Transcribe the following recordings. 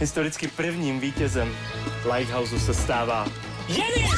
Historicky prvním vítězem Lighthouseu se stává Jenny!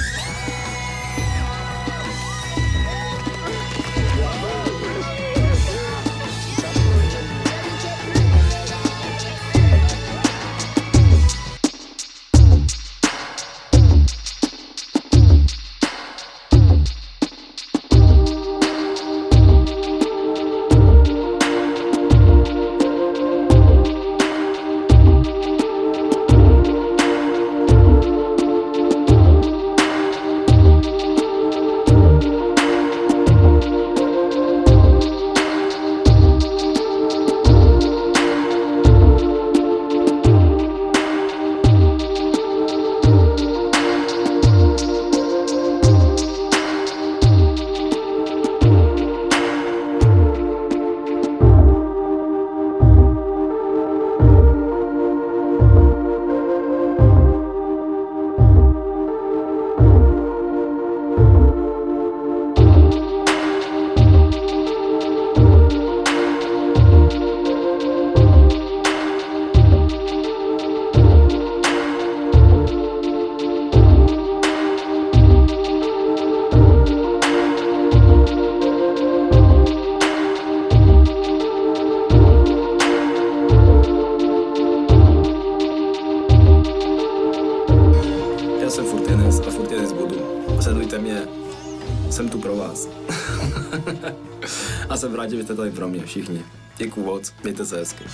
Jsem furt Jenes a furt Jenes budu. Sledujte mě, jsem tu pro vás. a jsem rád, že jste tady pro mě všichni. Děkuju moc, mějte se hezky.